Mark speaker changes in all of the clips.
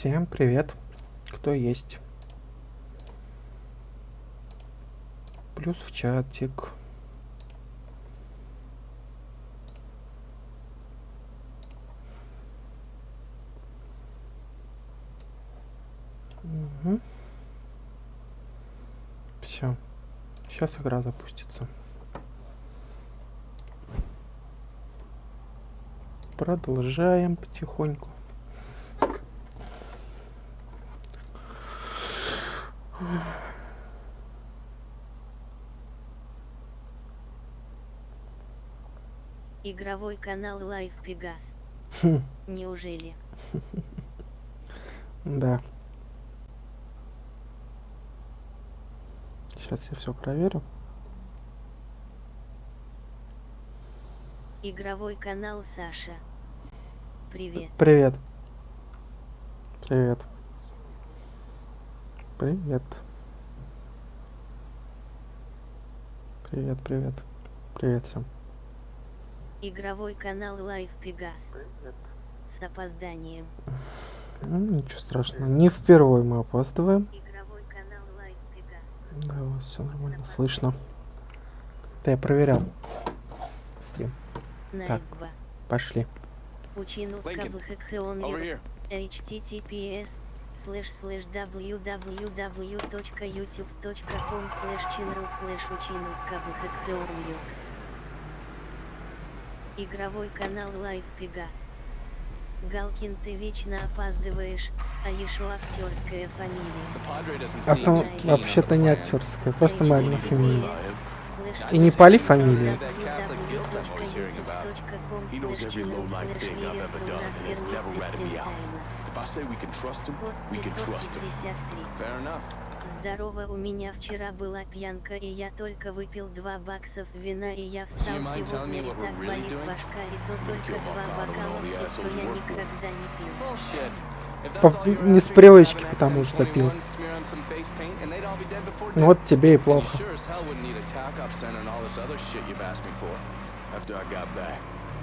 Speaker 1: Всем привет, кто есть. Плюс в чатик. Угу. Все. Сейчас игра запустится. Продолжаем потихоньку.
Speaker 2: Игровой канал Live Pegas.
Speaker 1: Хм.
Speaker 2: Неужели?
Speaker 1: Да. Сейчас я все проверю.
Speaker 2: Игровой канал Саша. Привет.
Speaker 1: Привет. Привет. Привет. Привет, привет. Привет всем.
Speaker 2: Игровой канал Live Pegas. С опозданием.
Speaker 1: Ну, ничего страшного. Не впервые мы опаздываем.
Speaker 2: Игровой канал Live Pegas.
Speaker 1: Да, вас все нормально слышно. Да, я проверял. Стрим. Так.
Speaker 2: Найдба.
Speaker 1: Пошли.
Speaker 2: Https slash slash www.youtube.com slash channel slash учину КБХХОН Игровой канал Live Pegas. Галкин, ты вечно опаздываешь, а еще актерская фамилия.
Speaker 1: А там вообще-то не актерская, просто моя одна фамилия. И не пали фамилию.
Speaker 3: He knows every low-life thing I've ever done and has never ratted me out. If I say we can trust him,
Speaker 2: Пост
Speaker 3: we can trust him.
Speaker 2: 553. Здорово, у меня вчера была пьянка, и я только выпил 2 баксов вина, и я встал сегодня, и так
Speaker 4: really
Speaker 2: болит
Speaker 4: doing?
Speaker 2: башка, и то только
Speaker 3: kill
Speaker 2: 2
Speaker 3: Mark Connell and all
Speaker 2: бокала,
Speaker 3: the
Speaker 2: и то
Speaker 3: assholes
Speaker 2: я никогда не пил.
Speaker 1: По- не с привычки, потому что
Speaker 4: 21,
Speaker 1: пил. Ну вот тебе и плохо.
Speaker 4: sure as hell wouldn't need a tack-up center and all this other shit you've asked me for.
Speaker 3: After I got back,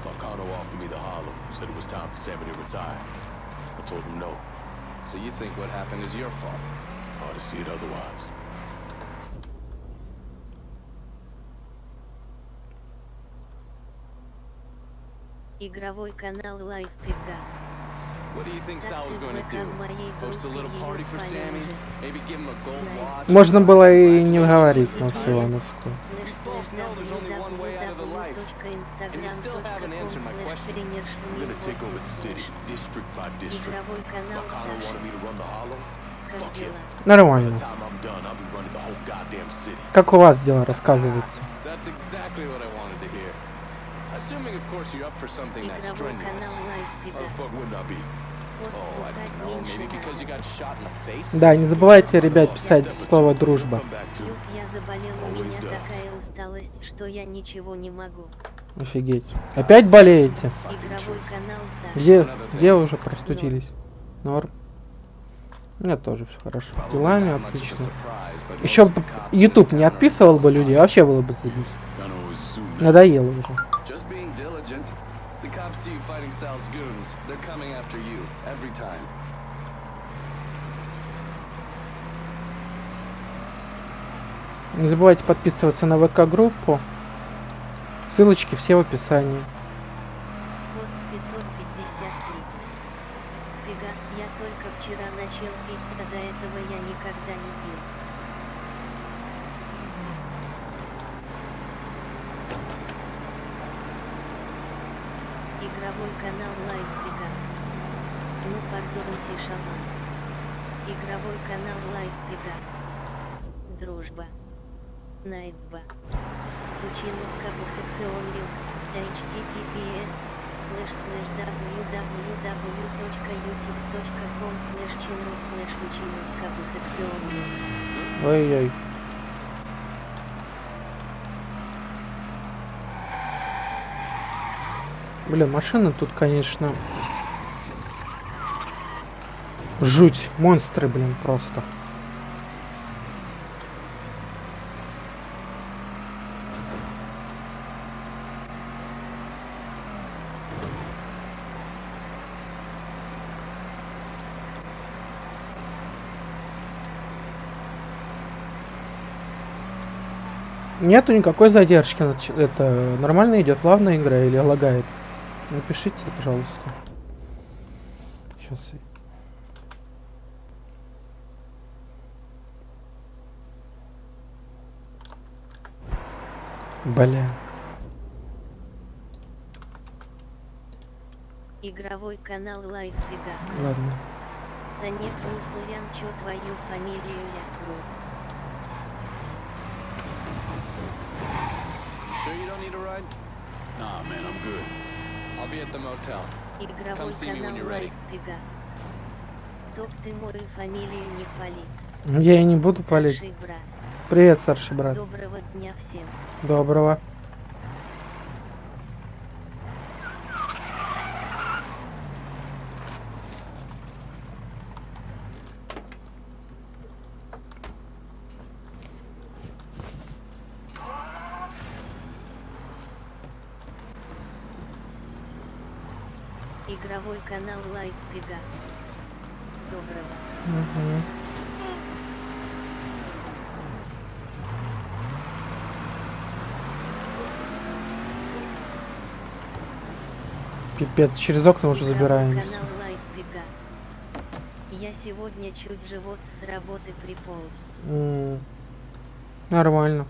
Speaker 3: Marcano offered me the Harlem, said it was time for Sammy to retire. I told him no.
Speaker 4: So you think what happened is your fault?
Speaker 3: Hard to see it otherwise.
Speaker 2: Игровой канал Live Pegas.
Speaker 4: What do you think
Speaker 2: Так
Speaker 4: Sal was
Speaker 2: тут
Speaker 4: going to
Speaker 2: ВК
Speaker 4: do?
Speaker 2: в моей
Speaker 4: Host a little
Speaker 2: группе
Speaker 4: party
Speaker 2: ее
Speaker 4: for
Speaker 2: спали
Speaker 4: Sammy?
Speaker 2: уже.
Speaker 4: Maybe give him a gold
Speaker 2: Nice.
Speaker 4: watch?
Speaker 1: Можно было и не говорить
Speaker 4: life.
Speaker 2: Игровой канал
Speaker 3: Marcano
Speaker 2: Саша.
Speaker 1: Нормально. Как у вас дела, рассказывайте.
Speaker 4: Assuming, of course, you're up for something that's strenuous.
Speaker 3: How the fuck be?
Speaker 4: Oh?
Speaker 1: Да, не забывайте, ребят, писать слово «дружба».
Speaker 2: Плюс я заболел, у меня такая усталость, что я ничего не могу.
Speaker 1: Офигеть. Опять болеете? Где, где уже простудились? Норм. У меня тоже все хорошо. Делами отлично. Еще
Speaker 4: in
Speaker 1: YouTube не отписывал бы людей, вообще было бы
Speaker 3: that.
Speaker 1: Надоело уже. Не забывайте подписываться на ВК-группу. Ссылочки все в описании. Блин, машина тут, конечно... Жуть. Монстры, блин, просто. Нету никакой задержки. Это нормально идет, плавно игра или лагает? Напишите, пожалуйста. Сейчас. Бля.
Speaker 2: Игровой канал Live Пегас.
Speaker 1: Ладно.
Speaker 2: Санек Руслаян, чё твою фамилию ляпнул?
Speaker 4: Sure you don't need a ride?
Speaker 3: Nah, man, I'm good.
Speaker 4: I'll be at the motel.
Speaker 2: Игровой
Speaker 4: Come see me when
Speaker 2: канал
Speaker 4: you're ready.
Speaker 2: Live Пегас. Топ ты мою фамилию не пали.
Speaker 1: Я и не буду палить. Привет, старший брат.
Speaker 2: Доброго дня всем.
Speaker 1: Доброго.
Speaker 2: Игровой канал Live Пегас. Доброго.
Speaker 1: Мгм. Пипец, через окна уже забираемся.
Speaker 2: канал Live Пегас. Я сегодня чуть живот с работы приполз.
Speaker 1: Нормально.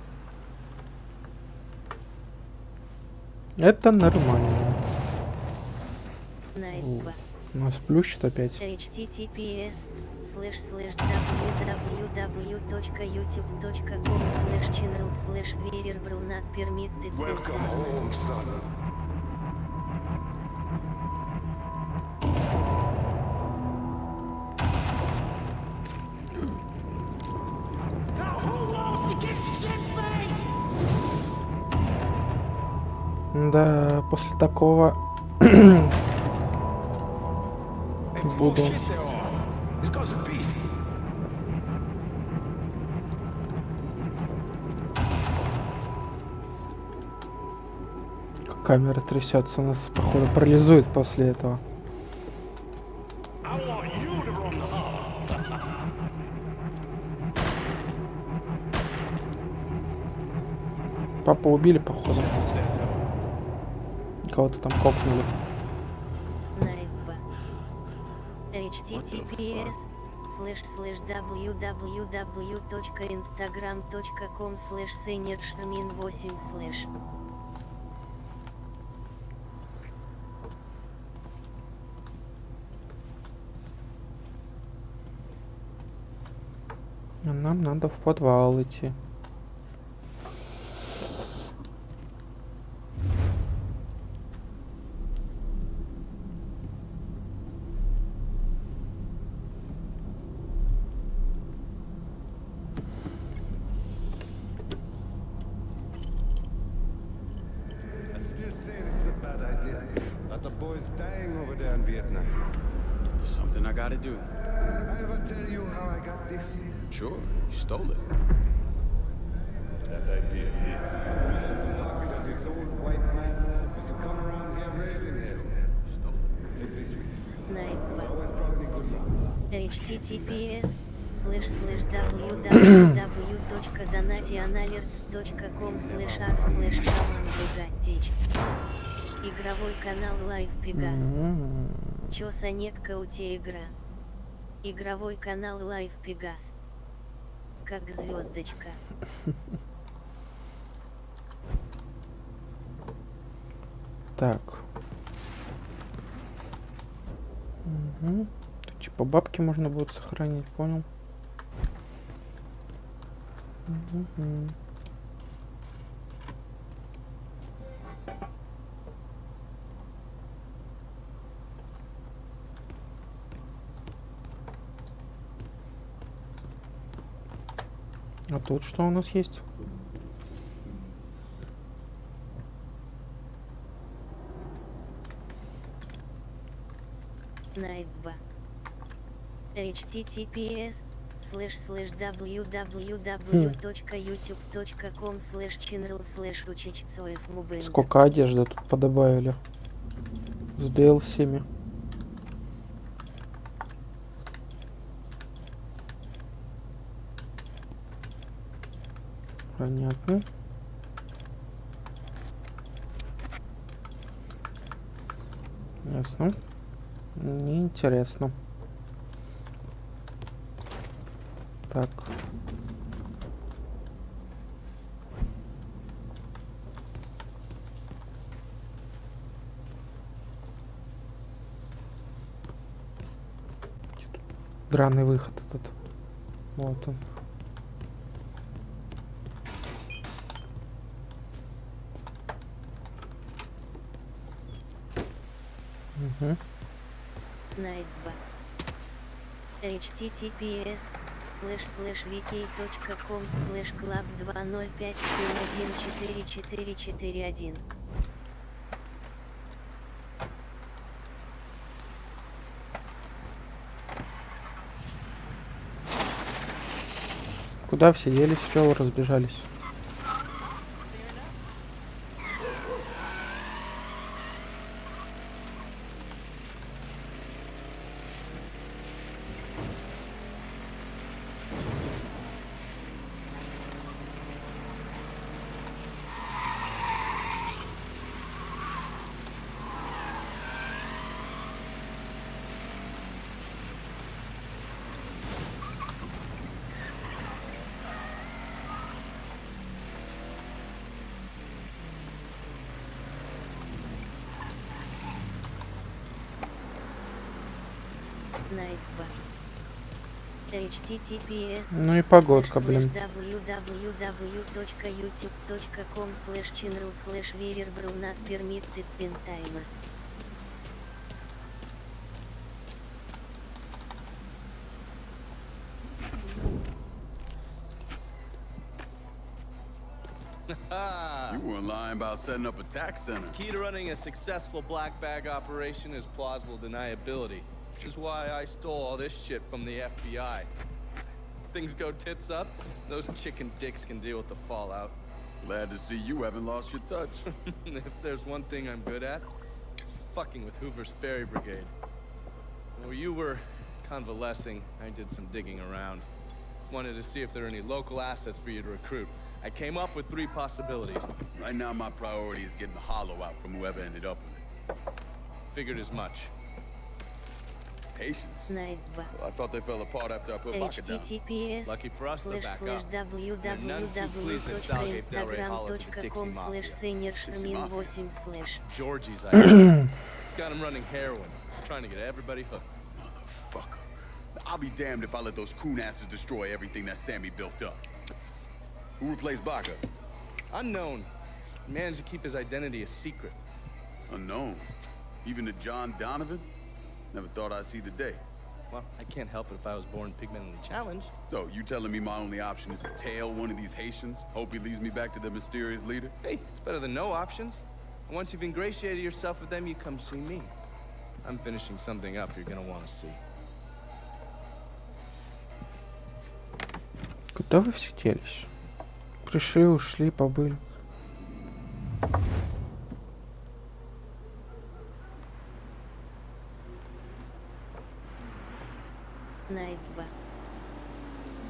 Speaker 1: Это нормально. Нас плющит опять.
Speaker 2: https slash slash www.youtube.com slash channel variable not permitted performance.
Speaker 1: Да, после такого буду. Камера трясется, нас походу парализует после этого. Папа убили, походу. Кого-то там кокнули.
Speaker 2: Https slash slash www.instagram.com slash seniorshmin 8 slash
Speaker 1: А Нам надо в подвал идти.
Speaker 5: I still say this is a bad idea. But the boys dying over there in Vietnam.
Speaker 3: Something I gotta do.
Speaker 5: I ever tell you how I got this?
Speaker 3: Sure, you stole it.
Speaker 5: That idea. The pocket of this old white man was to come around here raising hell. Take this with you.
Speaker 2: Найдба.
Speaker 5: Always brought me good luck.
Speaker 2: https slash slash r slash шаман Богатич. Игровой канал Live Пегас. Чё Санекка у те игра? Игровой канал Live Пегас. Как звездочка.
Speaker 1: Так. Мгм. Тут типа бабки можно будет сохранить, понял? Мгм. А тут что у нас есть?
Speaker 2: Найдба. https slash slash www.youtube.com slash channel учичцоев мубэнда.
Speaker 1: Сколько одежды тут подобавили? С DLC-ми. Понятно. Ясно. Неинтересно. Так. Драный выход этот. Вот он. Угу.
Speaker 2: Https слэш слэш vk.com слэш club 205714441
Speaker 1: Куда все делись? Чего вы разбежались? Ну и погодка, блин.
Speaker 2: www.youtube.com slash channel slash veerbro not permitted 10 timers
Speaker 4: Ah!
Speaker 3: You weren't lying about setting up a tax center.
Speaker 4: Key to running a successful black bag operation is plausible deniability. Which is why I stole all this shit from the FBI. Things go tits up, those chicken dicks can deal with the fallout.
Speaker 3: Glad to see you haven't lost your touch.
Speaker 4: if there's one thing I'm good at, it's fucking with Hoover's Ferry Brigade. While you were convalescing, I did some digging around. Wanted to see if there are any local assets for you to recruit. I came up with three possibilities.
Speaker 3: right now, my priority is getting the hollow out from whoever ended up with it.
Speaker 4: Figured as much.
Speaker 3: Patience? Well, I thought they fell apart after I put Pocket down.
Speaker 4: Lucky for us, they're back up.
Speaker 2: www.instagram.com slash seniorshmin8 slash.
Speaker 4: Georgie's, I Got him running heroin. Trying to get everybody hooked.
Speaker 3: Motherfucker! I'll be damned if I let those coon asses destroy everything that Sammy built up. Who replaced Baca?
Speaker 4: Unknown. Managed to keep his identity a secret.
Speaker 3: Unknown? Even to John Donovan? Never thought I'd see the day.
Speaker 4: Well, I can't help it if I was born pigmentally challenged.
Speaker 3: So, you telling me my only option is to tail one of these Haitians? Hope he leads me back to the mysterious leader?
Speaker 4: Hey, it's better than no options. And once you've ingratiated yourself with them, you come see me. I'm finishing something up you're gonna want to see.
Speaker 1: Куда вы все делись? Пришли, ушли, побыли.
Speaker 2: Найтба.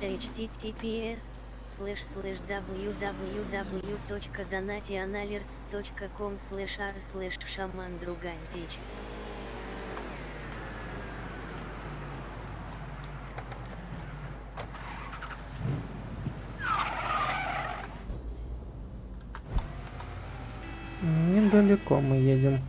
Speaker 2: https slash slash www.donationalerts.com slash r slash шаман другантич
Speaker 1: Недалеко мы едем.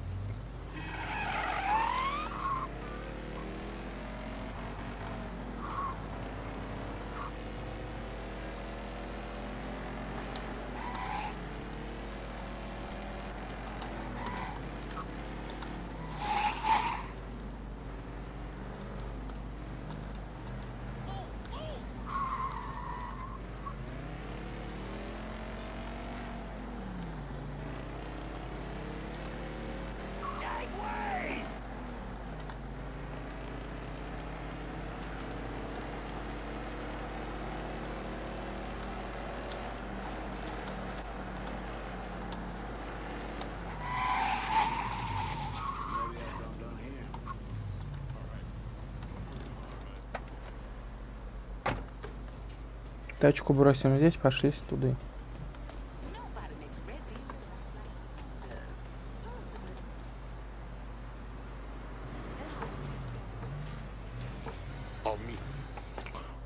Speaker 1: Тачку бросим здесь, пошли туда.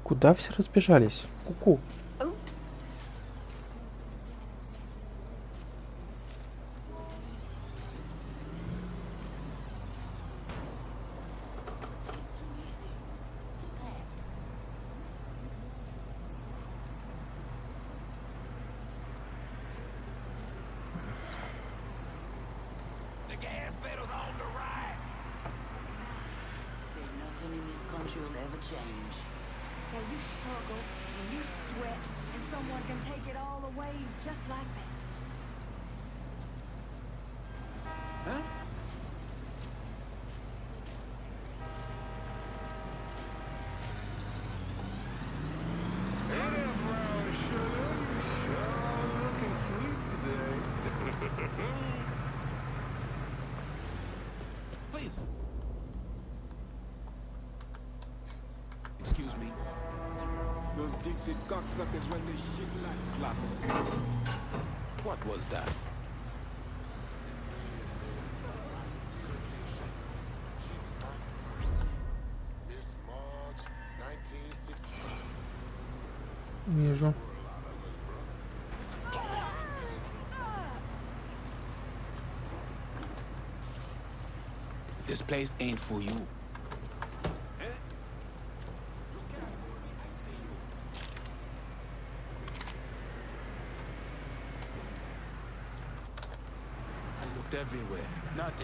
Speaker 1: Куда все разбежались? Куку.
Speaker 6: -ку. Run this shit like clock.
Speaker 7: What was that?
Speaker 6: Miss March, 1965.
Speaker 1: Вижу.
Speaker 7: This place ain't for you.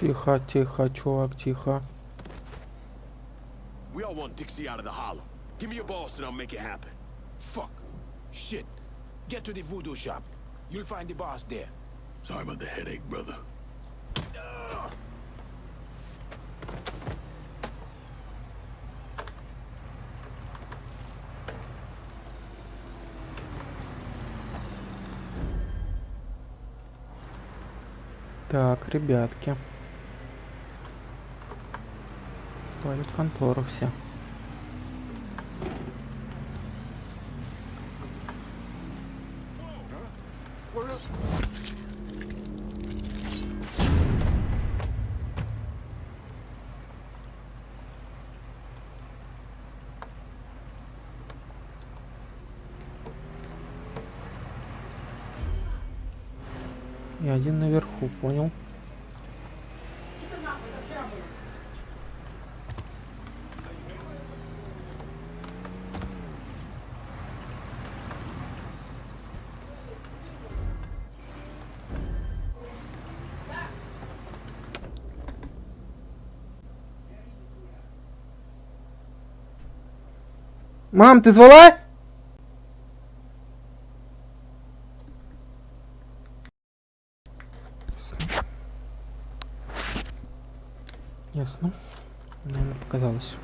Speaker 1: Тихо, тихо, чувак, тихо.
Speaker 3: We all want Dixie out of the hollow. Give me your boss and I'll make it happen.
Speaker 7: Fuck. Shit. Get to the voodoo shop. You'll find the boss there.
Speaker 3: Sorry about the headache, brother.
Speaker 1: Так, ребятки. Палят контору все. Мам, ты звала? Ясно. Наверное, показалось.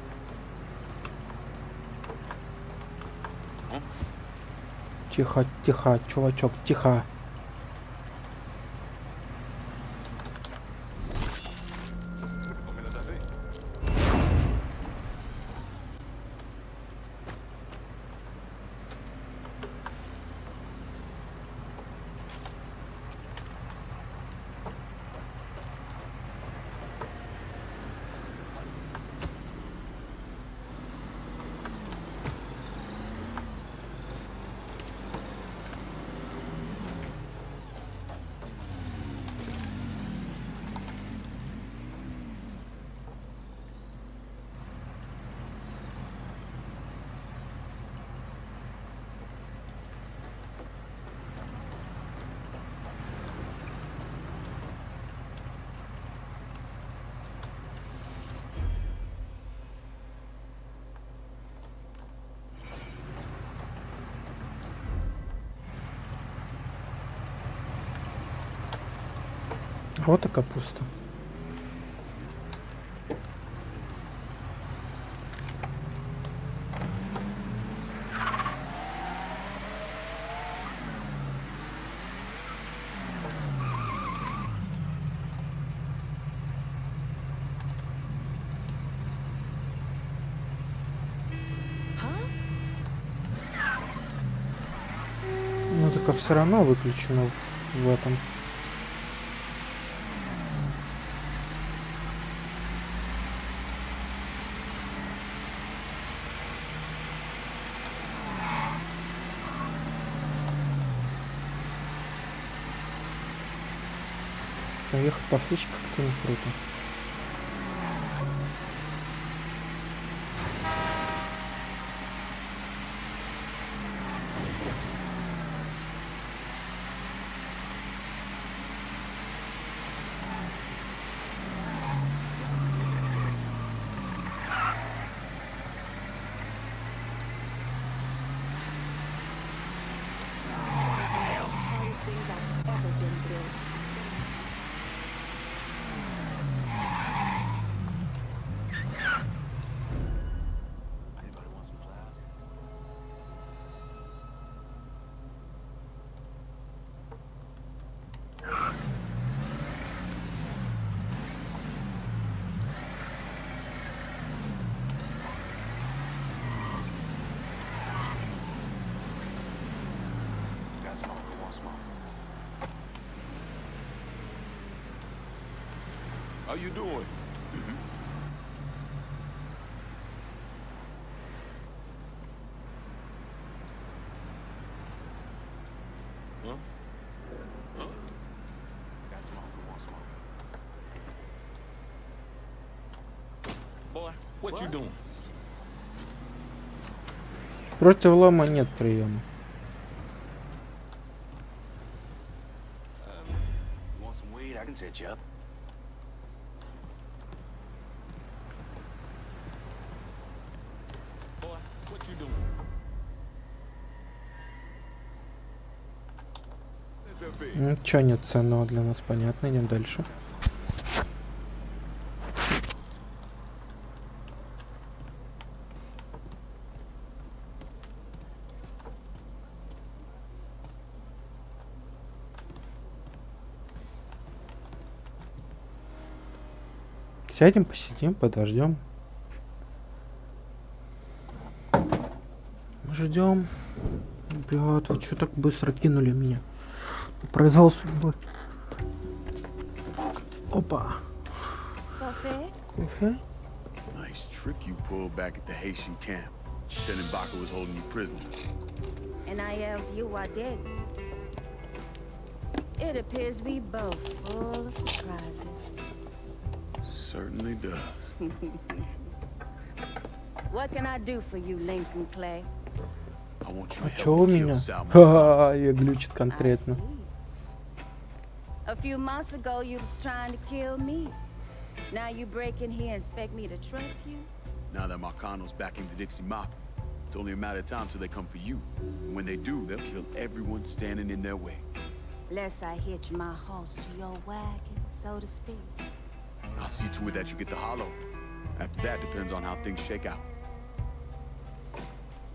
Speaker 1: Тихо, тихо, чувачок, тихо. Вот и капуста. Музыка все равно выключена в, в этом. Конечно, ехать по встречке как-то не круто.
Speaker 8: hardest things I've ever been through.
Speaker 9: Anybody want some pliers? Got smoke. Who wants smoke? How you doing? Huh? Huh? Got smoke. Who wants smoke? Boy, what, you doing?
Speaker 1: Против лома нет приема.
Speaker 9: You want some weed? I can set you up. Boy, what you doing?
Speaker 1: Ничего нет ценного для нас, понятно, идем дальше. Сядем, посидим, подождем. Ждем. Блядь, вы что так быстро кинули меня? Произвол судьбы. Опа. Кофе?
Speaker 3: Nice trick you pulled back at the Haitian camp. Telling Baka was holding you prisoner.
Speaker 8: And I yelled, you are dead. It appears we both full of surprises.
Speaker 3: Certainly does.
Speaker 8: What can I do for you, Lincoln Clay?
Speaker 1: А
Speaker 3: help
Speaker 1: у меня? Ха, я глючит
Speaker 8: I
Speaker 1: конкретно.
Speaker 8: Few months ago, you was trying to kill me. Now you break in here and expect me to trust you?
Speaker 3: Now that Marcano's backing the Dixie Mafia, it's only a matter of time till they come for you. And when they do, they'll kill everyone standing in their way.
Speaker 8: Lest I hitch my horse to your wagon, so to speak.
Speaker 3: I'll see to it that you get the hollow. After that, depends on how things shake out.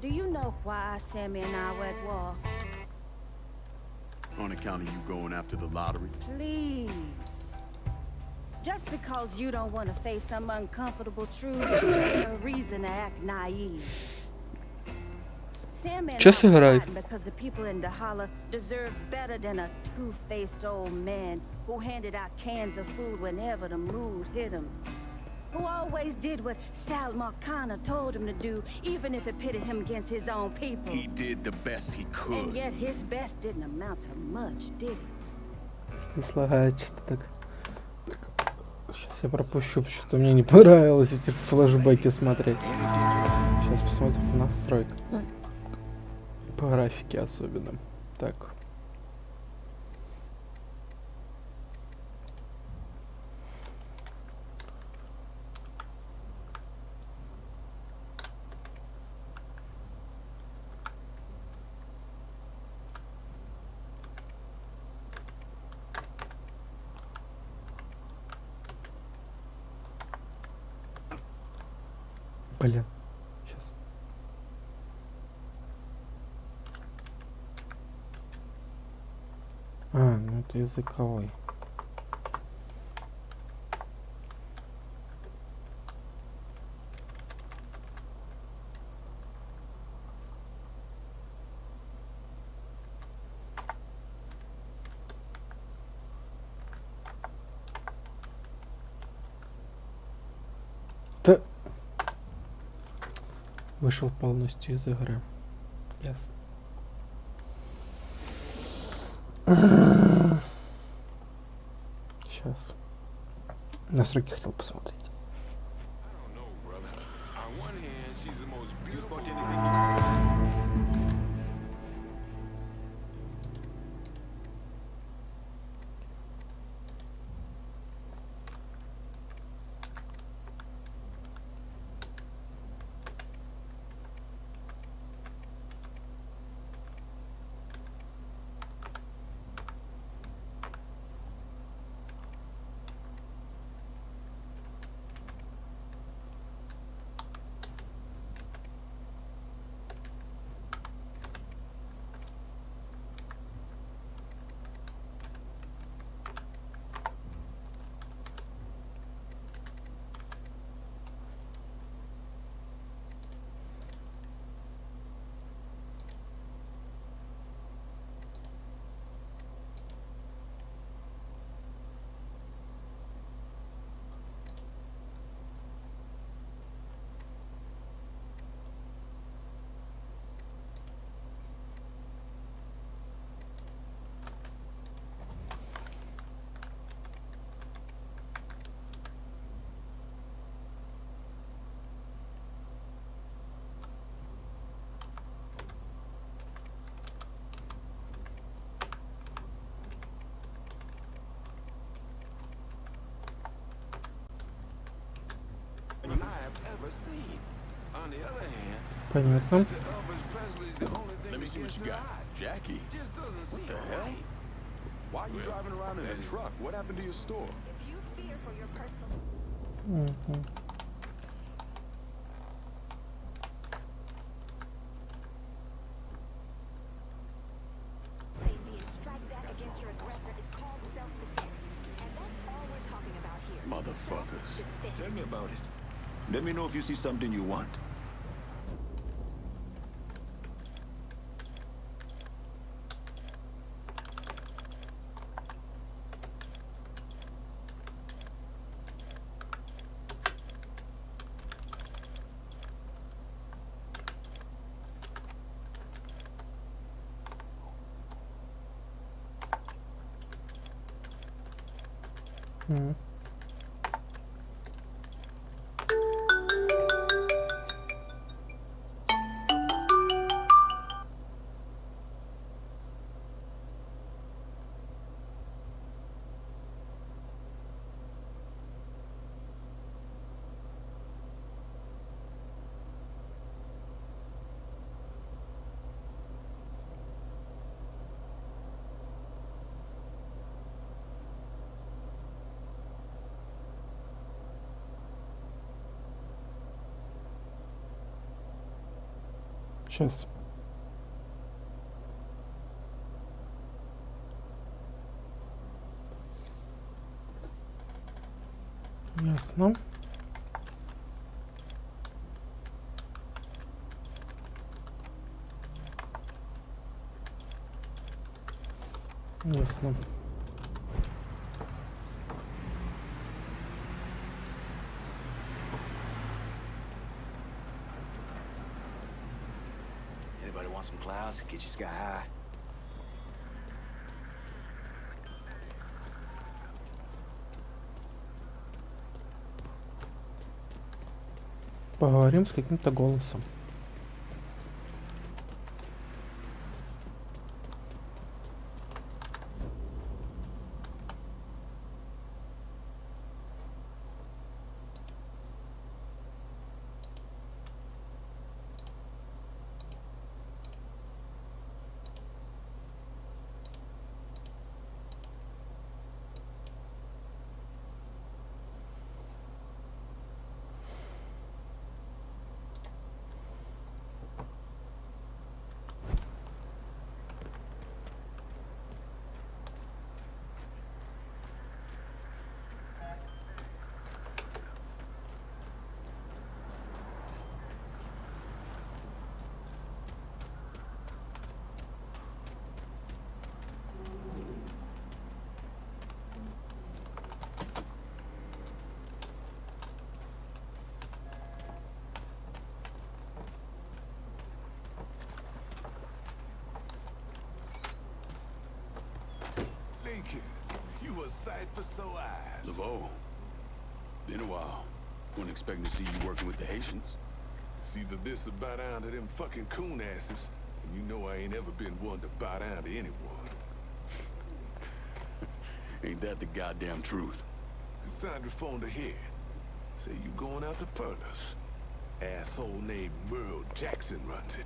Speaker 8: Do you know why Sammy and I were at war?
Speaker 3: On account of you going after the lottery.
Speaker 8: Please. Just because you don't want to face some uncomfortable truth ain't a reason to act naive. Sammy and
Speaker 1: Чё
Speaker 8: I were
Speaker 1: сыграй?
Speaker 8: fighting because the people in Dahala deserve better than a two-faced old man who handed out cans of food whenever the mood hit him. Who always did what Sal Marcana told him to do, even if it pitted him against his own people.
Speaker 3: He did the best he
Speaker 8: And
Speaker 3: could.
Speaker 8: yet his best didn't amount to much, did it?
Speaker 1: Слагает что-то так. Сейчас я пропущу, что-то мне не понравилось эти флешбеки смотреть. Сейчас посмотрим по настройкам. По графике особенно. Так. Блин. Сейчас. А, ну это языковой. вышел полностью из игры. Ясно. Сейчас. Настройки хотел посмотреть.
Speaker 6: Ever seen. On the other hand,
Speaker 1: Понятно.
Speaker 6: the Elvis Presley's the only thing
Speaker 3: Let me
Speaker 6: that
Speaker 3: see what
Speaker 6: gets
Speaker 3: you
Speaker 6: her
Speaker 3: got.
Speaker 6: high.
Speaker 3: Jackie.
Speaker 6: Just doesn't seem
Speaker 3: the hell?
Speaker 6: right.
Speaker 3: Why are you driving around in a truck? What happened to your store?
Speaker 10: If you fear for your personal
Speaker 1: Мгм.
Speaker 5: safety and strike back against your aggressor. It's called self-defense. And that's all we're talking about here.
Speaker 3: Motherfuckers.
Speaker 5: Self-defense.
Speaker 7: Tell me about it. Let me know if you see something you want.
Speaker 1: М. Сейчас. Ясно. Ясно.
Speaker 7: Anybody want some clouds? Get.
Speaker 1: Поговорим с каким-то голосом.
Speaker 6: You a sight for sore eyes.
Speaker 3: LeBeau, Been a while. Wasn't expecting to see you working with the Haitians.
Speaker 9: It's either this or bow down to them fucking coon asses. And you know I ain't ever been one to bow down to anyone.
Speaker 3: Ain't that the goddamn truth?
Speaker 9: Cassandra phoned ahead. Say you going out to Perlas. Asshole named Merle Jackson runs it.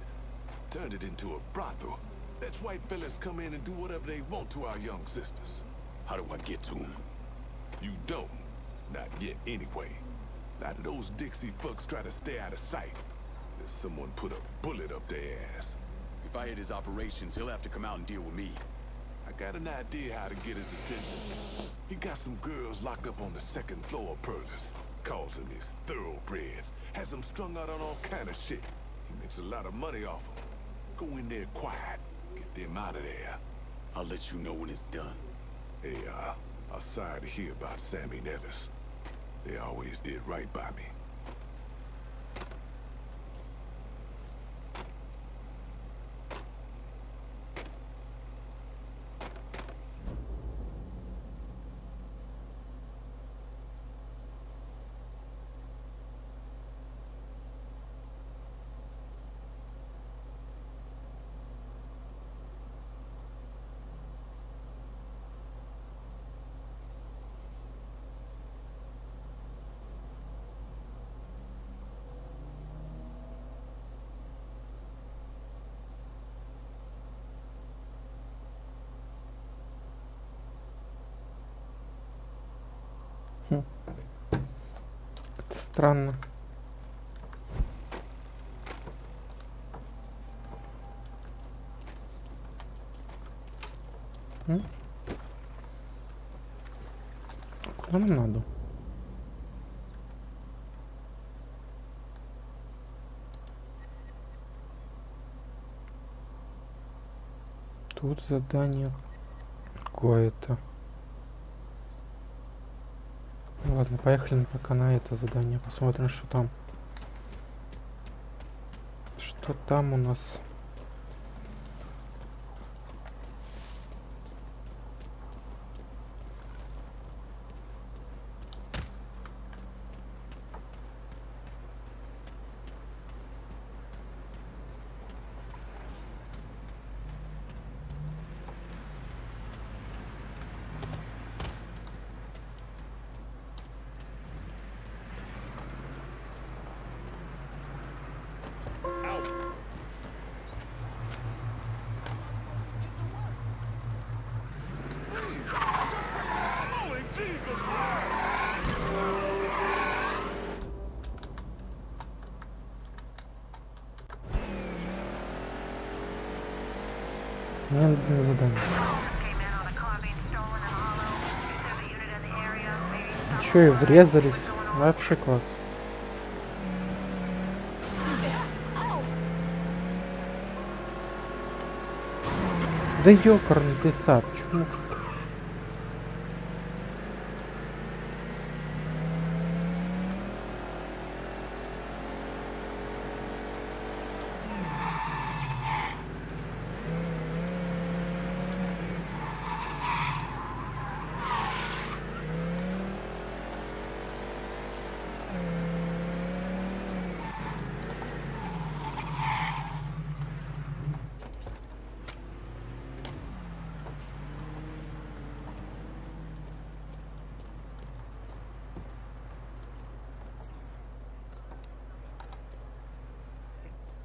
Speaker 9: Turned it into a brothel. Lets white fellas come in and do whatever they want to our young sisters.
Speaker 3: How do I get to him?
Speaker 9: You don't. Not yet, anyway. A lot of those Dixie fucks try to stay out of sight. There's someone put a bullet up their ass.
Speaker 3: If I hit his operations, he'll have to come out and deal with me.
Speaker 9: I got an idea how to get his attention. He got some girls locked up on the second floor of Perlis. Calls them his thoroughbreds. Has them strung out on all kind of shit. He makes a lot of money off them. Go in there quiet. Get them out of there.
Speaker 3: I'll let you know when it's done.
Speaker 9: Hey, uh, I'm sorry to hear about Sammy Nevis. They always did right by me.
Speaker 1: Это странно. М? Куда нам надо? Тут задание какое-то. Ну ладно, поехали пока на это задание. Посмотрим, что там. Что там у нас? Мне надо на задание. Еще и врезались. Вообще класс. Да ёкарный ты сад,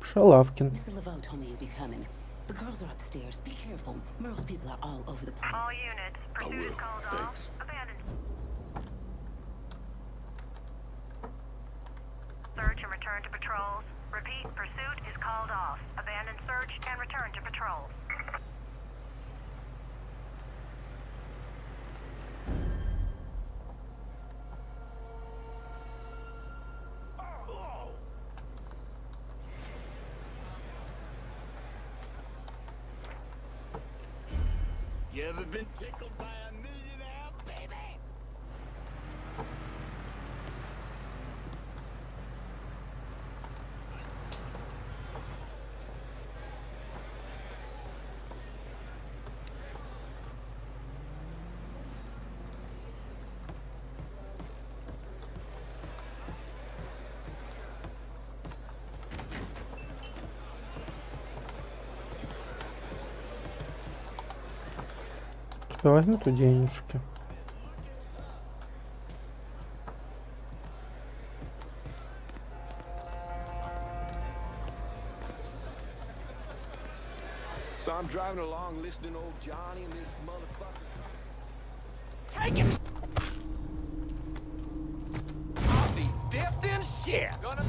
Speaker 1: Шалавкин.
Speaker 11: Mr. Laveau told me you'd be coming. The girls are upstairs. Be careful. Merle's people are all over the place.
Speaker 12: All units,
Speaker 3: I
Speaker 12: pursuit is
Speaker 3: will.
Speaker 12: called
Speaker 3: Thanks.
Speaker 12: off.
Speaker 3: You ever been tickled by a
Speaker 1: принципе, возьму-то денежки.
Speaker 9: So I'm driving along listening to old Johnny and this motherfucker.
Speaker 6: Take it! I'll be dipped in shit! Gonna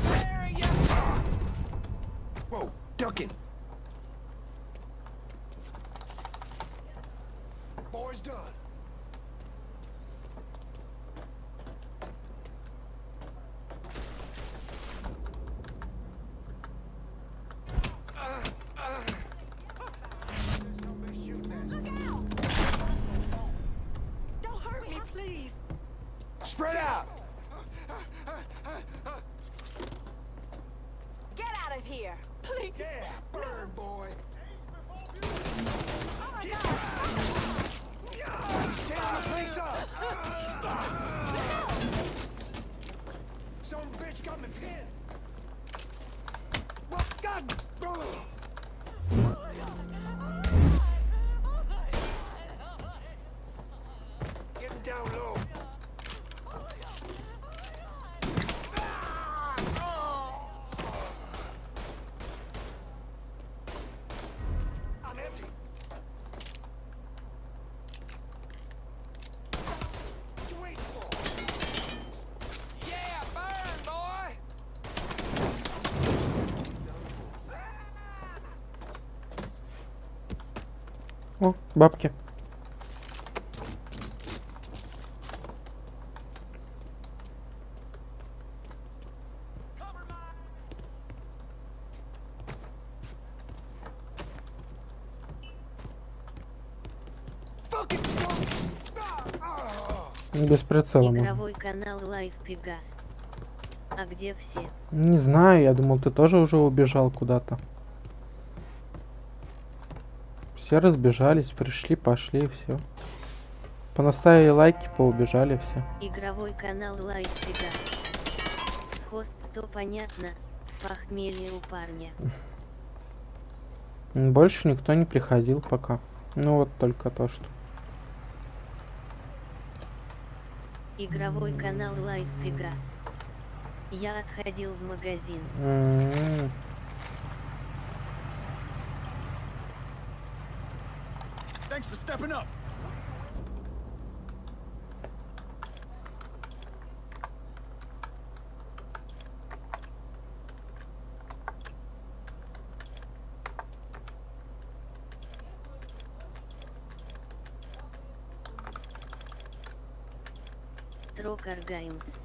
Speaker 1: бабки. Без прицела.
Speaker 2: Игровой канал Live Pegas. А где все?
Speaker 1: Не знаю, я думал, ты тоже уже убежал куда-то. Все разбежались, пришли, пошли, и все. Понаставили лайки, поубежали все.
Speaker 2: Игровой канал Live Pegas. Хост, то понятно. Похмелье у парня.
Speaker 1: Больше никто не приходил пока. Ну вот только то, что.
Speaker 2: Игровой канал Live Pegas. Я отходил в магазин.
Speaker 1: М,
Speaker 3: Thanks for stepping up.
Speaker 2: Трокар Гаймс.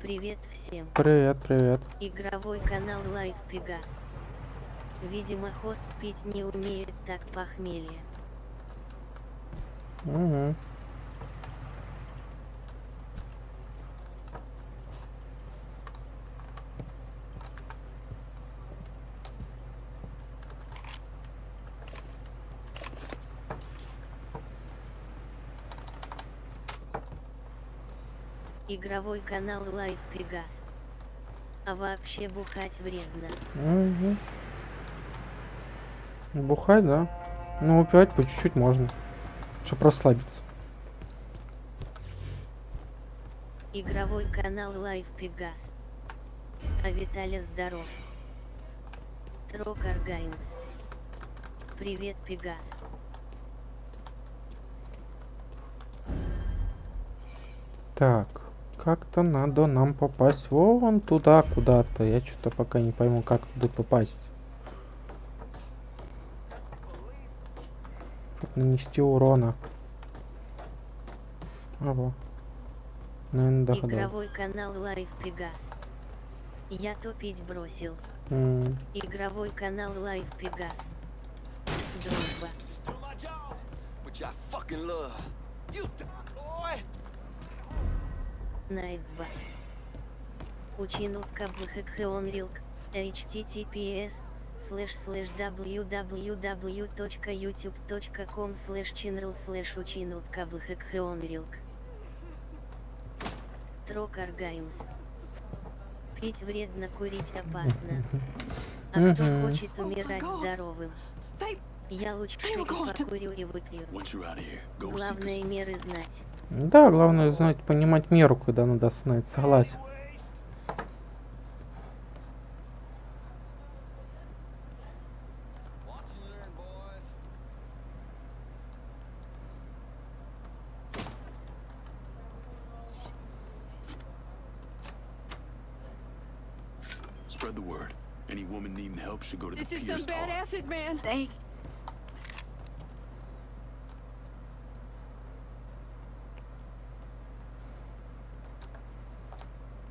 Speaker 2: Привет всем.
Speaker 1: Привет, привет.
Speaker 2: Игровой канал Live Pegas. Видимо, хост пить не умеет так похмелье.
Speaker 1: Мгм.
Speaker 2: Игровой канал Live Pegas. А вообще бухать вредно.
Speaker 1: Мгм. Бухать, да. Ну, выпивать по чуть-чуть можно. Чтоб расслабиться.
Speaker 2: Игровой канал Live Pegas. А Виталя здоров. Трокар Гаймс. Привет, Пегас.
Speaker 1: Так, как-то надо нам попасть вон туда куда-то. Я что-то пока не пойму, как туда попасть. Нанести урона. Ого. Наверное, догадал.
Speaker 2: Игровой канал Live Pegas. Я топить бросил.
Speaker 1: М,
Speaker 2: Игровой канал Live Pegas. Дружба. Найтба. Учину кабххэкхэонрилк. https слэш слэш www.youtube.com слэш channel слэш учину кабххэкхэонрилк. Трокар Гаймс. Пить вредно, курить опасно. А кто хочет умирать здоровым? Я лучше покурю и выпью. Главное меры знать.
Speaker 1: Да, главное знать, понимать меру, когда надо остановиться. Согласен.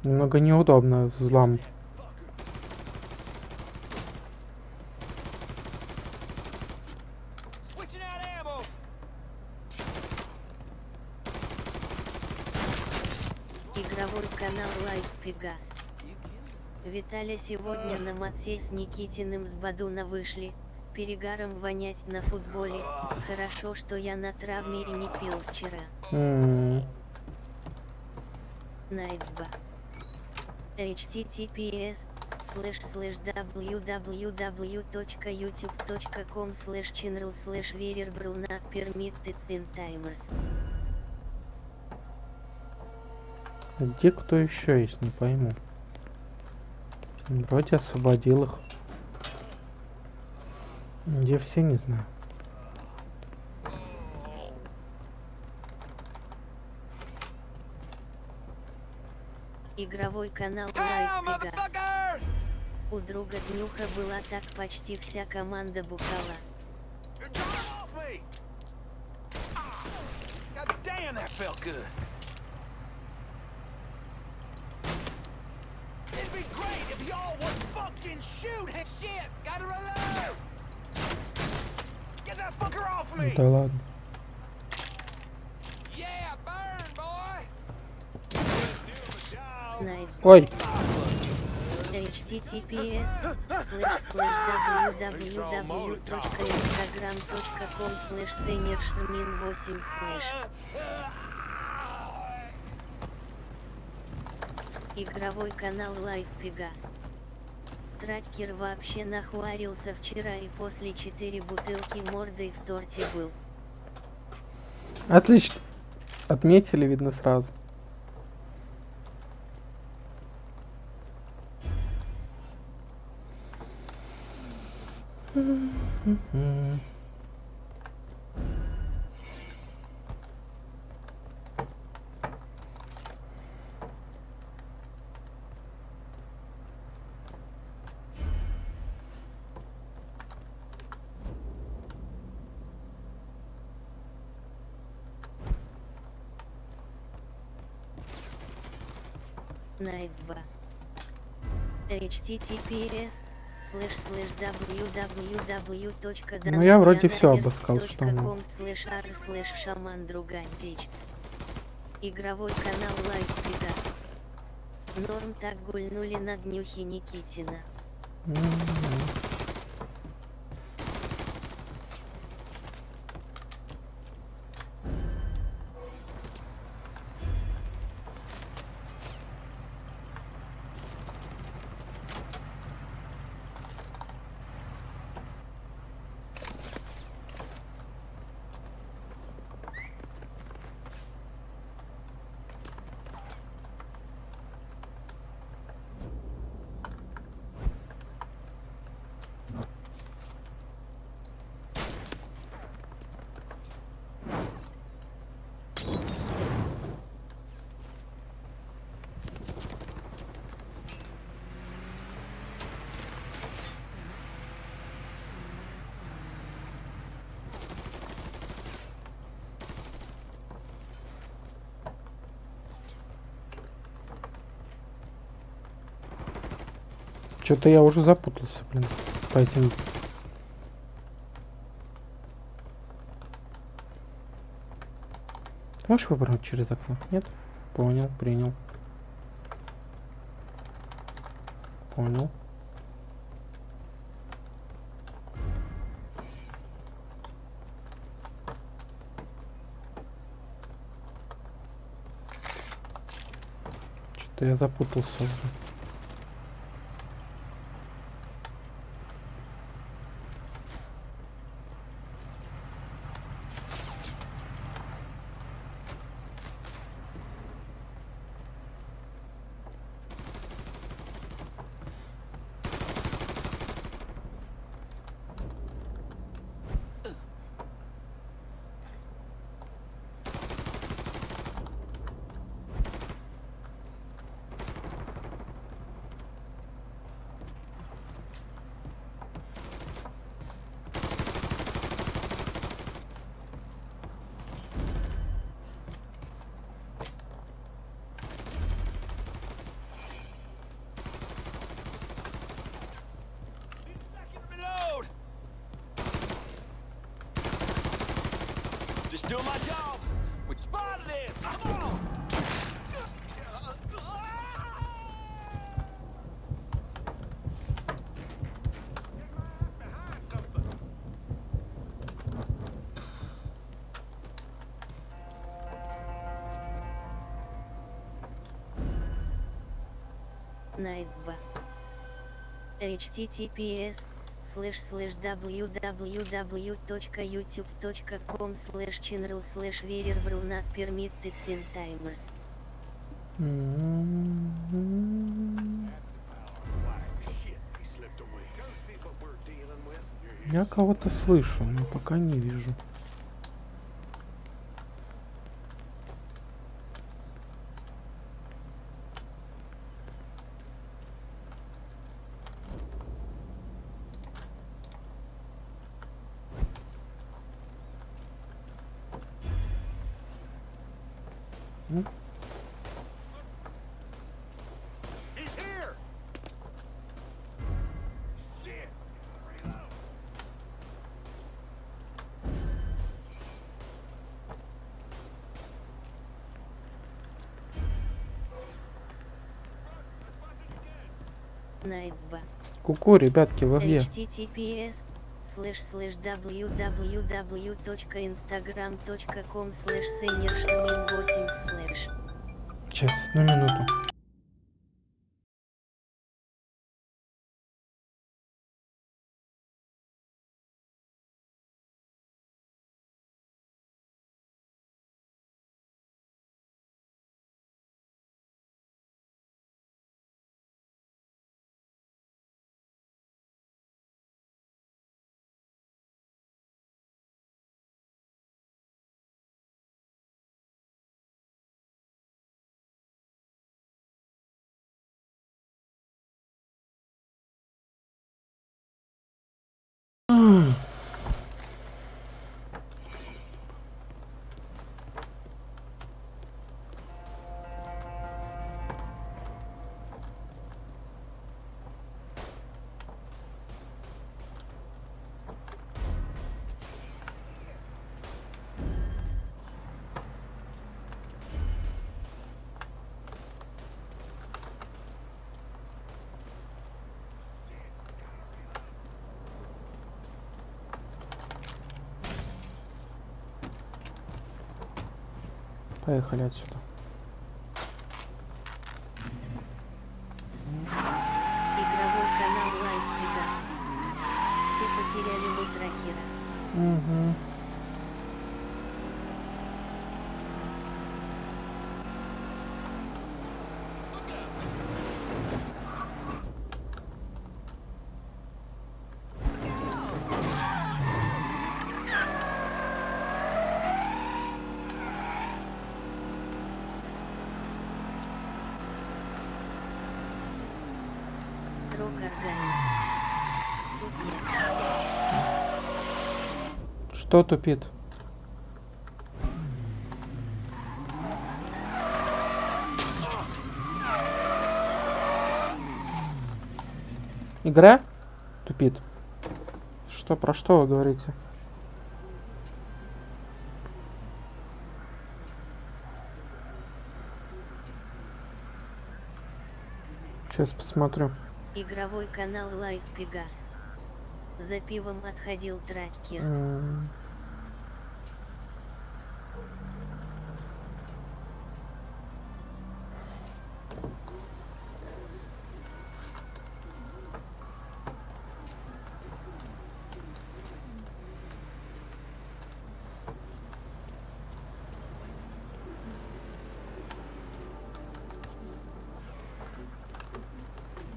Speaker 1: Немного неудобно взлом.
Speaker 2: Игровой канал Live Pegas. Виталя сегодня на Матсей с Никитиным с Бадуна вышли. Перегаром вонять на футболе. Хорошо, что я на травме и не пил вчера.
Speaker 1: М,
Speaker 2: Найтба. Https слэш слэш www.youtube.com слэш channel слэш veribral not permitted in timers.
Speaker 1: Где кто еще есть, не пойму. Вроде освободил их. Где все, не знаю.
Speaker 2: Игровой канал Live Pegas. У друга Днюха была так почти вся команда бухала.
Speaker 6: Off me. God damn, that felt good. It'd be great if y'all would fucking shoot him. Shit, gotta reload. Get that fucker off me.
Speaker 1: Да ладно.
Speaker 6: Yeah, burn, boy.
Speaker 2: Найт.
Speaker 1: Ой,
Speaker 2: https слэш слэш www.instagram.com слэш сеймершмин 8 слэш Игровой канал Лайф Пегас. Тракер вообще нахуарился вчера и после 4 бутылки мордой в торте был.
Speaker 1: отлично. Отметили, видно, сразу.
Speaker 2: Найтба. https слэш слэш www.
Speaker 1: Ну, я вроде всё обыскал, что надо.
Speaker 2: слэш ар слэш шаман друга античт. Игровой канал Лайф Пегас. Норм так гульнули на днюхе Никитина.
Speaker 1: М, Что-то я уже запутался, блин, по этим... Можешь выпрыгнуть через окно? Нет? Понял, принял. Понял. Что-то я запутался.
Speaker 6: Just doing my job. We spotted it. Come on.
Speaker 2: Найтба. https слэш слэш www.youtube.com слэш channel слэш verify not permitted 10 timers.
Speaker 1: Я кого-то слышу, но пока не вижу. М?
Speaker 9: He's here! Shit!
Speaker 1: Ку-ку, ребятки, вы где?
Speaker 2: https слэш слэш www.instagram.com слэш seniorшмин 8 слэш
Speaker 1: Сейчас, одну минуту. Mmm. Поехали отсюда.
Speaker 2: Игровой канал Live Vegas. Все потеряли мой трекера.
Speaker 1: Угу.
Speaker 2: Рок Органис. Тут я.
Speaker 1: Что тупит? Игра? Тупит. Что, про что вы говорите? Сейчас посмотрю.
Speaker 2: Игровой канал Live Pegas. За пивом отходил трекер.
Speaker 1: М,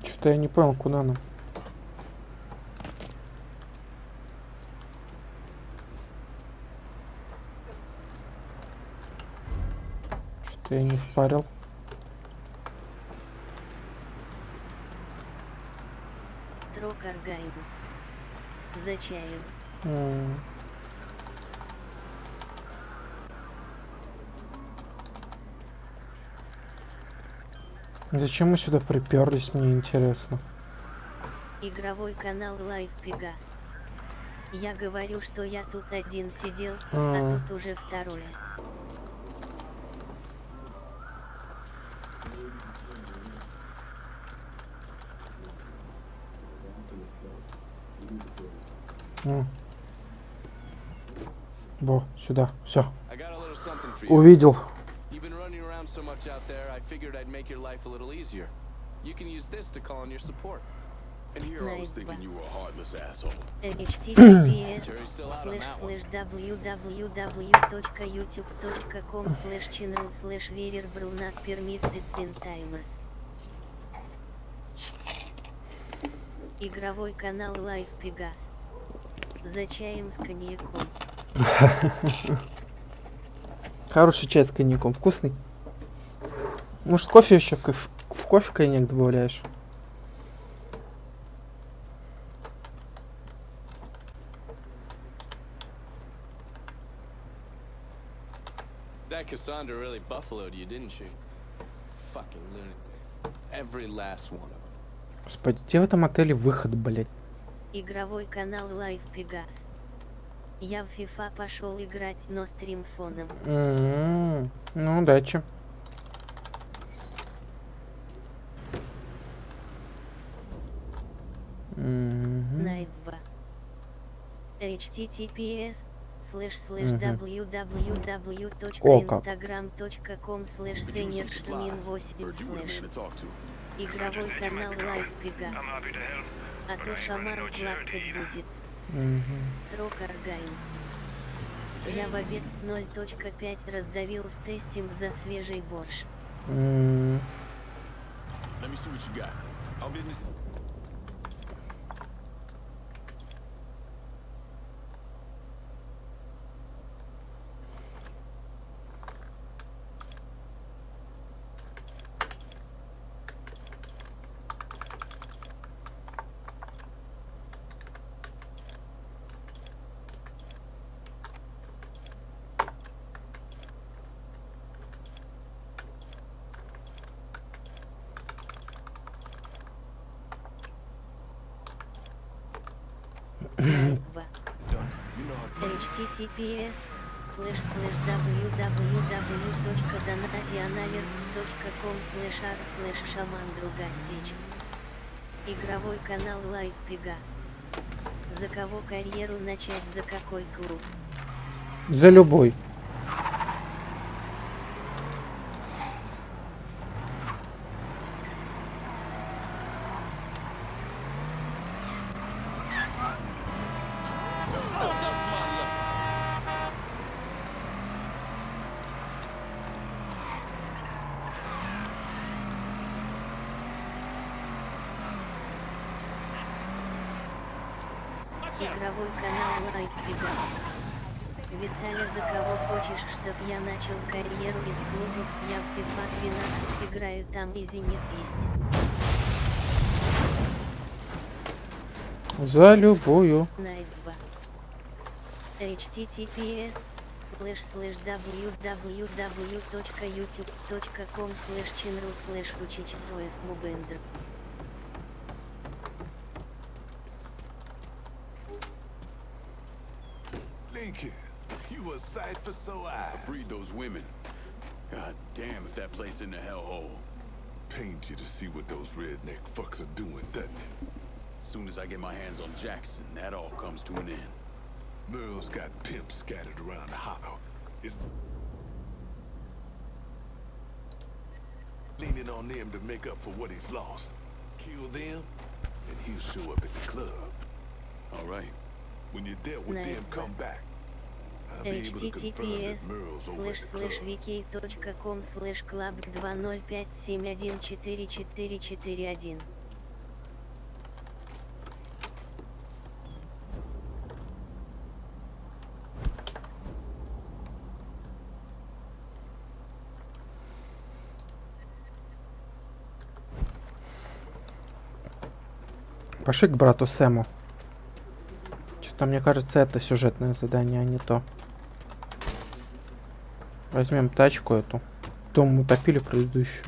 Speaker 1: Что-то я не понял, куда нам. Что я не впарил.
Speaker 2: Трок Аргайбус. За чаем.
Speaker 1: Зачем мы сюда приперлись, мне интересно.
Speaker 2: Игровой канал Live Pegas. Я говорю, что я тут один сидел,
Speaker 1: А.
Speaker 2: а тут уже второе.
Speaker 1: М. Во, сюда, все.
Speaker 4: I got a little something for you.
Speaker 1: Увидел.
Speaker 4: You've been running around so much out there, I figured I'd make your life a little easier. You can use this to call in your support.
Speaker 3: And here I was
Speaker 2: Nice,
Speaker 3: thinking
Speaker 2: but-
Speaker 3: you were a heartless asshole.
Speaker 2: https
Speaker 4: one.
Speaker 2: slash www.youtube.com slash channel slash verer not permitted ten timers. Игровой канал Live Pegas. За чаем с коньяком.
Speaker 1: Хороший чай с коньяком. Вкусный. Может, кофе еще в, в кофе коньяк добавляешь?
Speaker 4: That Cassandra really buffaloed you, didn't she? Fucking lunatics. Every last one of them.
Speaker 1: Господи, где в этом отеле выход, блядь?
Speaker 2: Игровой канал Live Pegas. Я в FIFA пошел играть, но стрим фоном.
Speaker 1: М, Ну, удачи. Мгм.
Speaker 2: Найт 2. https слэш слэш www.instagram.com слэш сенершмин 8
Speaker 3: Heard you were the
Speaker 2: слэш игровой канал Live Pegas. А то шаман плакать будет. Трокар Гайнс. Я в обед 0.5 раздавил с тестинг за свежий борщ.
Speaker 1: М,
Speaker 3: Let me see what you got.
Speaker 13: Our business.
Speaker 2: Найт 2. Https слэш слэш www.donatianalerts.com слэш ар слэш шаман другатич. Игровой канал Live Pegas. За кого карьеру начать, за какой клуб?
Speaker 1: За любой.
Speaker 2: Игровой канал Live Pegas. Виталя, за кого хочешь, чтоб я начал карьеру из клубов? Я в FIFA 12 играю, там и Зенит есть.
Speaker 1: За любую.
Speaker 2: Найт 2. https слэш слэш www.youtube.com слэш channel слэш мубендр.
Speaker 3: If in the hellhole.
Speaker 9: Pains you to see what those redneck fucks are doing, doesn't it?
Speaker 3: Soon as I get my hands on Jackson, that all comes to an end.
Speaker 9: Merle's got pimps scattered around the hollow. Is leaning on them to make up for what he's lost. Kill them, and he'll show up at the club.
Speaker 3: All right.
Speaker 9: When you're dealt with
Speaker 2: Nice.
Speaker 9: them, come back.
Speaker 2: Https слэш слэш wiki.com слэш club 205714441.
Speaker 1: Пошли к брату Сэму. Что-то мне кажется, это сюжетное задание, а не то. Возьмем тачку эту. Дом утопили предыдущую.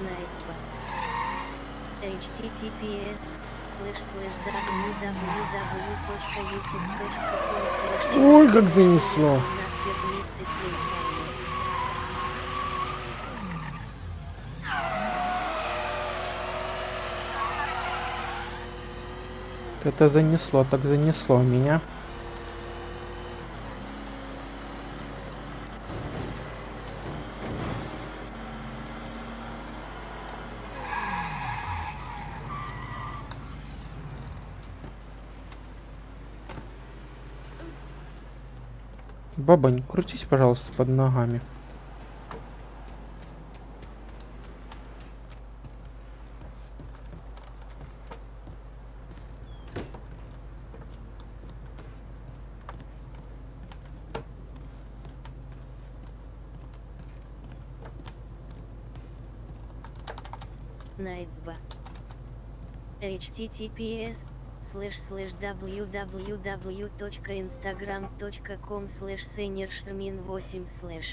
Speaker 2: Nightbot. https слэш слэш www.youtube.com слэш
Speaker 1: Ой, как занесло. Это занесло, так занесло меня. Баба, не крутись, пожалуйста, под ногами.
Speaker 2: Найтба. https слэш слэш www.instagram.com слэш сенершмин 8 слэш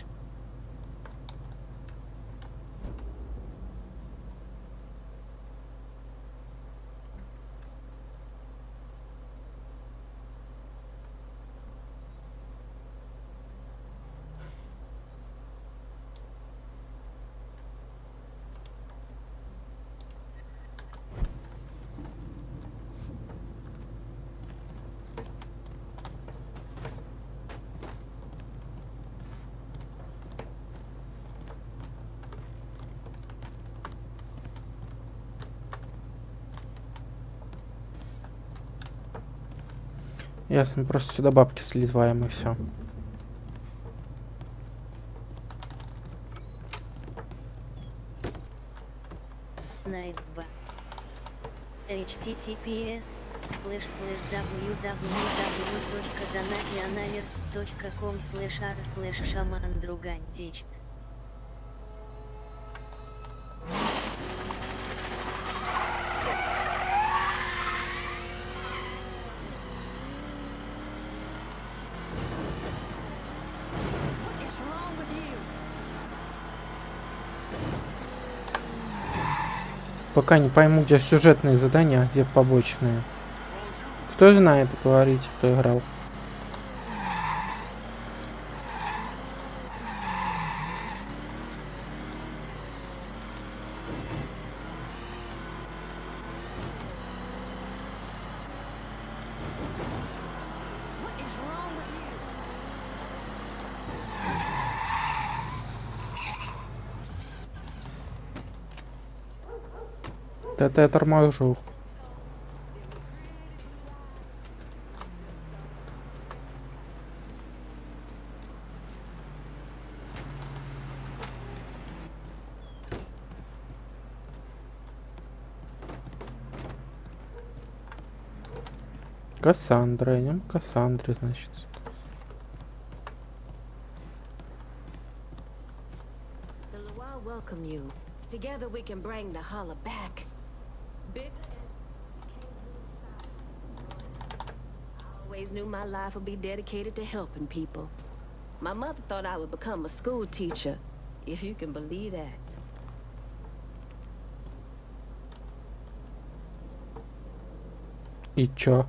Speaker 1: Ясно, просто сюда бабки сливаем и все.
Speaker 2: Https слэш слэш www.donationalerts.com слэш r слэш шаман другантичт
Speaker 1: Пока не пойму, где сюжетные задания, а где побочные. Кто знает, говорите, кто играл. Это я торможу. Кассандра, идем к Кассандре, значит.
Speaker 8: Together we can bring the holla back. Big. I always knew my life would be dedicated to helping people. My mother thought I would become a school teacher, if you can believe that.
Speaker 1: И чё?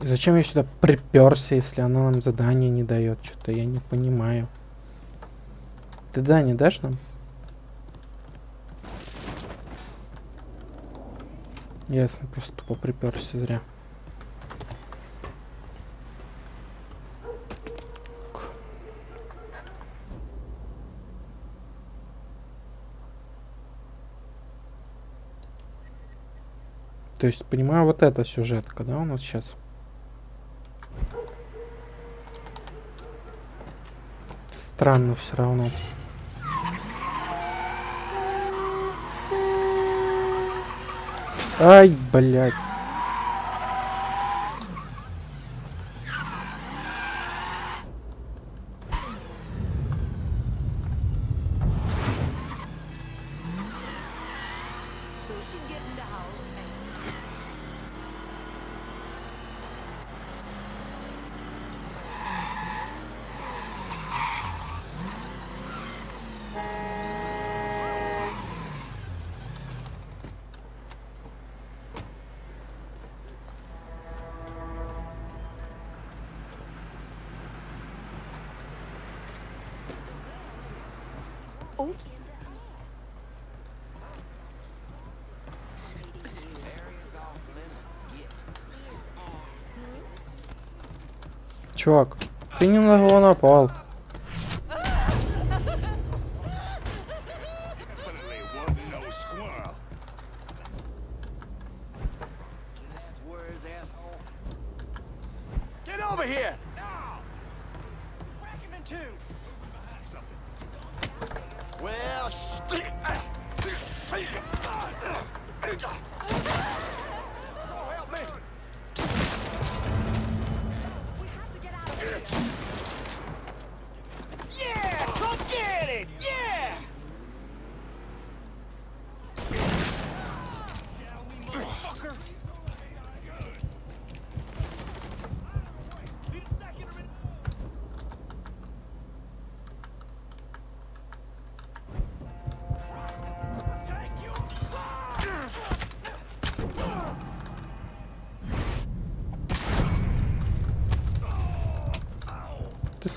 Speaker 1: Зачем я сюда приперся, если она нам задание не дает? Что-то я не понимаю. Ты да не дашь нам? Ясно, просто тупо приперся зря. То есть, понимаю, вот эта сюжетка, да, у нас сейчас? Странно все равно. Ай, блядь. Чувак, ты не на него напал.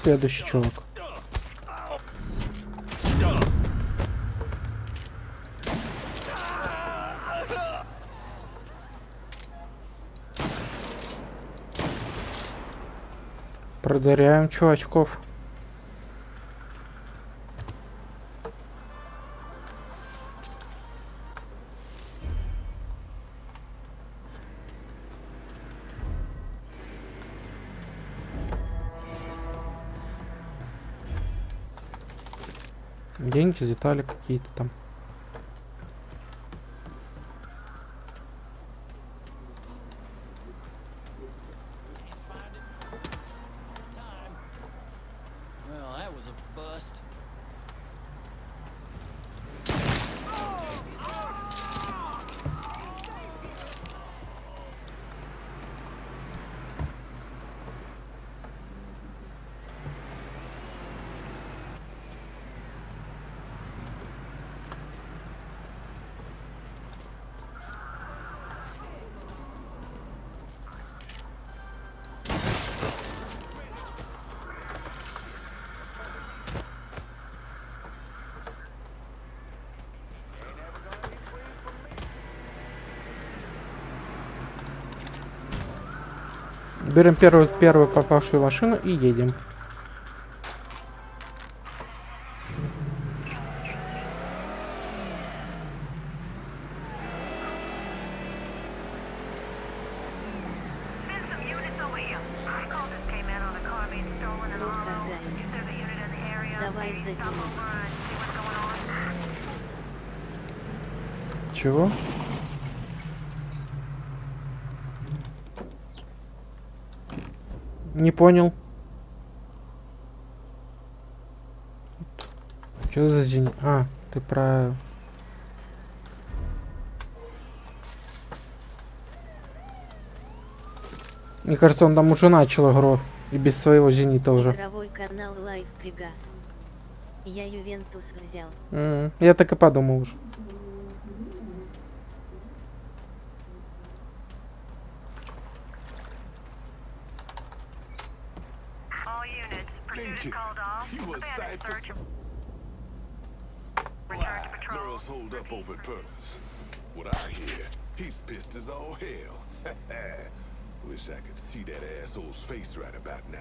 Speaker 1: Следующий чувак. Продаряем чувачков. Детали какие-то там.
Speaker 6: Well, that was a bust.
Speaker 1: Берем первую, первую попавшую машину и едем.
Speaker 2: Ну-ка, Гайнс. Давай за зиму.
Speaker 1: Чего? Не понял. Что за день? А, ты про... Мне кажется, он там уже начал игру. И без своего зенита уже.
Speaker 2: Игровой канал Live Pegas. Я Ювентус взял.
Speaker 1: М, Я так и подумал уже.
Speaker 9: Thank you. You a sight for some... Why, Merle's holed up over at Purvis. What I hear, he's pissed as all hell. Wish I could see that asshole's face right about now.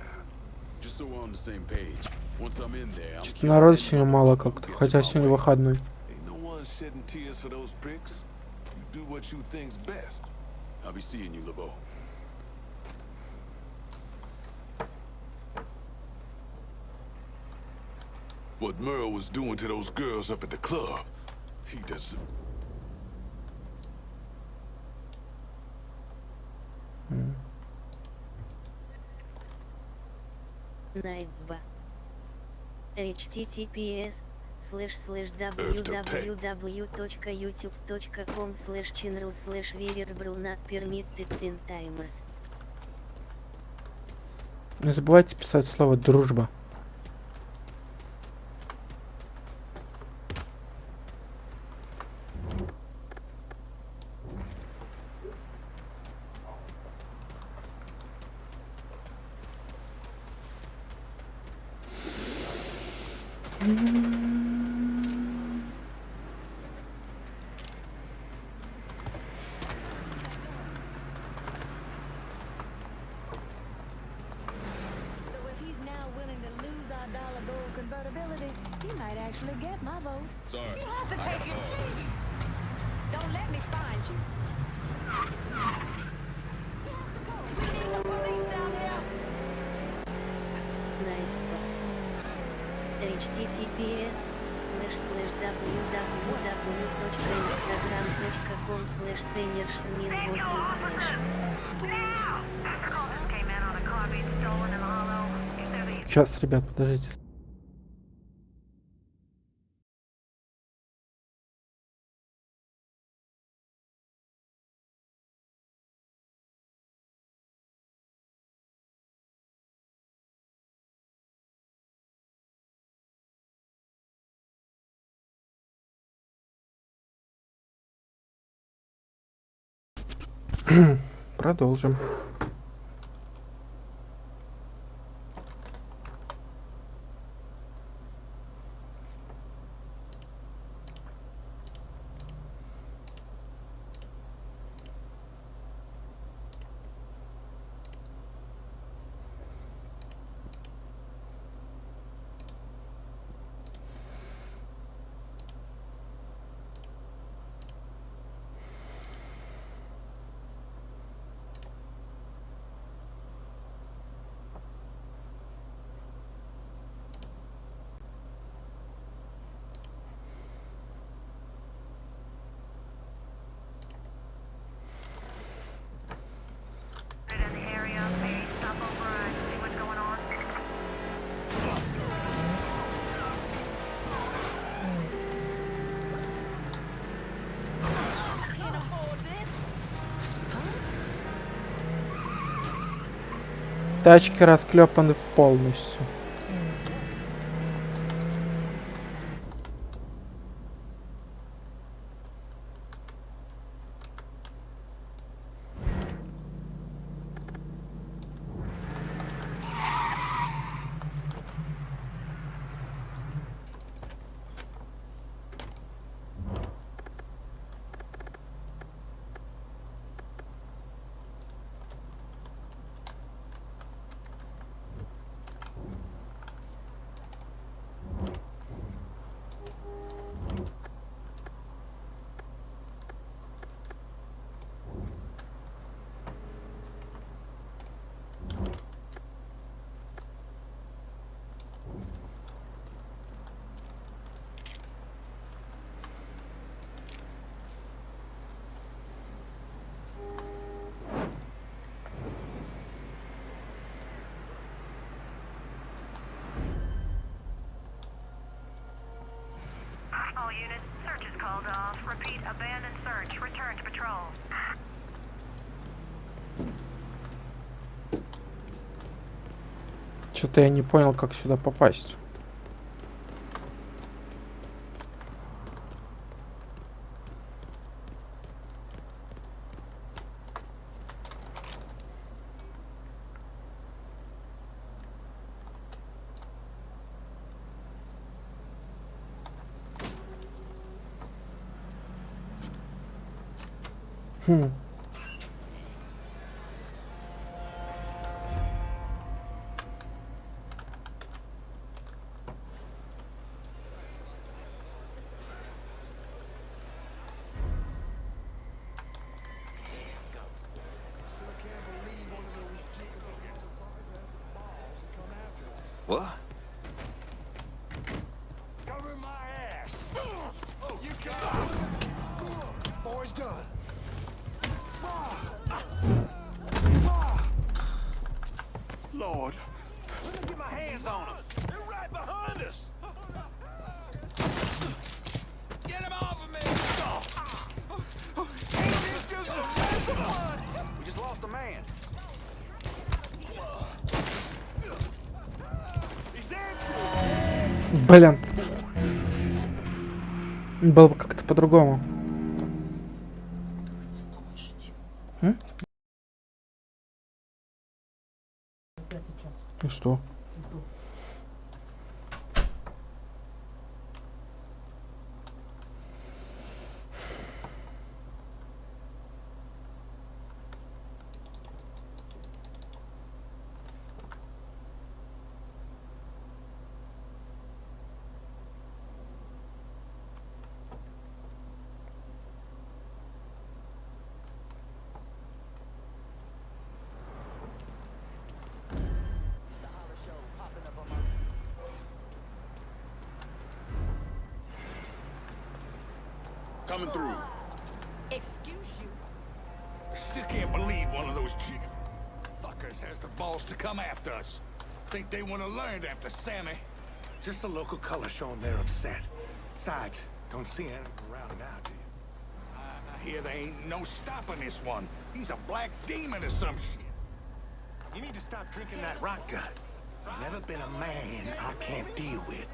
Speaker 3: Just so we're on the same page. Once I'm in there, I'm
Speaker 1: Что-то народу сегодня мало как-то, хотя сегодня выходной.
Speaker 9: Ain't no one shedding tears for those pricks. You do what you think's best.
Speaker 3: I'll be seeing you, LeBeau.
Speaker 9: What Merle was doing to those girls up at the club, he doesn't...
Speaker 2: Найтба. https слэш слэш www.youtube.com слэш channel слэш variable not permitted in timers.
Speaker 1: Не забывайте писать слово дружба.
Speaker 12: слэш сейнер шумин 8 слэш.
Speaker 6: Сейчас, ребят, подождите. продолжим. тачки расклепаны полностью.
Speaker 1: Repeat, abandon search. Return to patrol.
Speaker 6: Что-то я не понял, как сюда попасть. Блин. Было бы как-то по-другому.
Speaker 3: Coming through.
Speaker 11: Excuse you.
Speaker 13: I Still can't believe one of those chick fuckers has the balls to come after us. Think they want to learn after Sammy.
Speaker 7: Just the local color showing they're upset. Besides, don't see anything around now, do you?
Speaker 13: I hear there ain't no stopping this one. He's a black demon or some shit.
Speaker 7: You need to stop drinking that rock gut. Never been a man I can't deal with.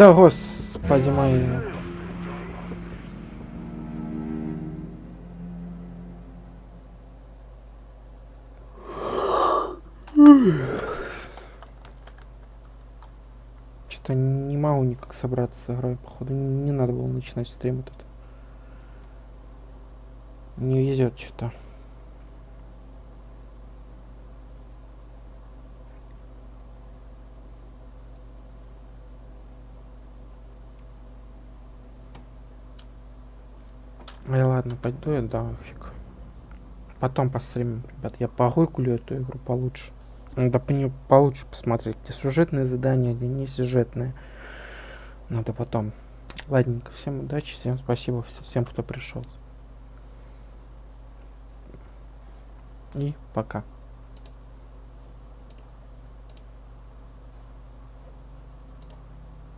Speaker 1: Да господи мои. Что-то не могу никак собраться с игрой, походу. Не надо было начинать стрим этот. Не везет что-то. Ай, ладно, пойду я нафиг. Потом постримим, ребят. Я погуглю эту игру получше. Надо по нее получше посмотреть, где сюжетные задания, где не сюжетные. Надо потом. Ладненько, всем удачи, всем спасибо, всем, кто пришел. И пока.